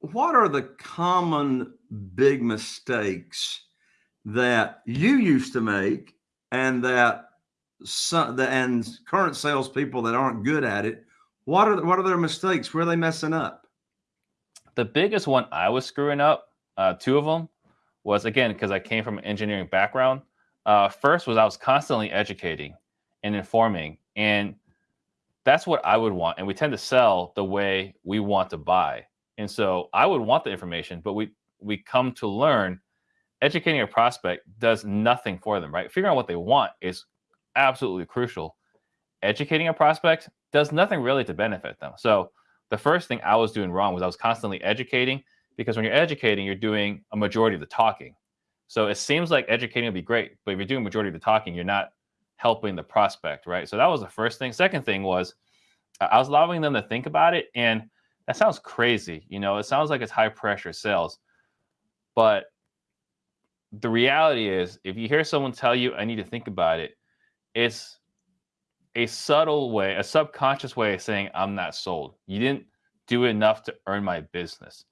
What are the common big mistakes that you used to make and that some the and current salespeople that aren't good at it, what are what are their mistakes? Where are they messing up? The biggest one I was screwing up, uh, two of them, was again because I came from an engineering background. Uh, first was I was constantly educating and informing, and that's what I would want. And we tend to sell the way we want to buy. And so I would want the information, but we we come to learn educating a prospect does nothing for them, right? Figuring out what they want is absolutely crucial. Educating a prospect does nothing really to benefit them. So the first thing I was doing wrong was I was constantly educating because when you're educating, you're doing a majority of the talking. So it seems like educating would be great, but if you're doing majority of the talking, you're not helping the prospect, right? So that was the first thing. Second thing was I was allowing them to think about it, and that sounds crazy. You know, it sounds like it's high pressure sales, but the reality is, if you hear someone tell you, "I need to think about it," it's a subtle way, a subconscious way of saying, I'm not sold. You didn't do enough to earn my business.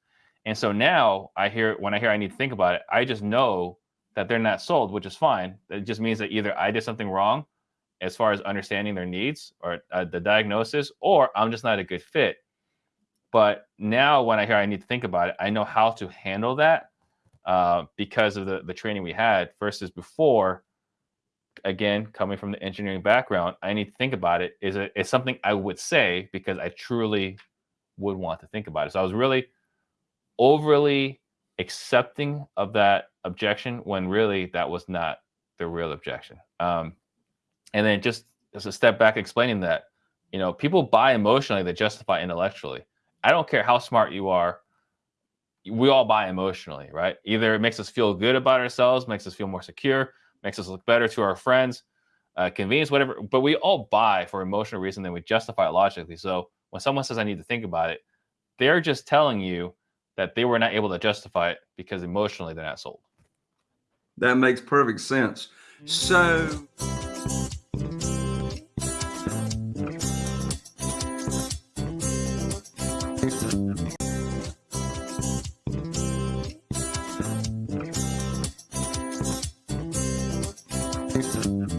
And so now I hear, when I hear I need to think about it, I just know that they're not sold, which is fine. It just means that either I did something wrong as far as understanding their needs or uh, the diagnosis, or I'm just not a good fit. But now when I hear I need to think about it, I know how to handle that uh, because of the, the training we had versus before again, coming from the engineering background, I need to think about it. Is it is something I would say because I truly would want to think about it. So I was really overly accepting of that objection when really that was not the real objection. Um, and then just as a step back explaining that, you know, people buy emotionally, they justify intellectually. I don't care how smart you are. We all buy emotionally, right? Either it makes us feel good about ourselves, makes us feel more secure, makes us look better to our friends, uh, convenience, whatever. But we all buy for emotional reason, then we justify it logically. So when someone says, I need to think about it, they're just telling you that they were not able to justify it because emotionally they're not sold. That makes perfect sense. So. Thank you.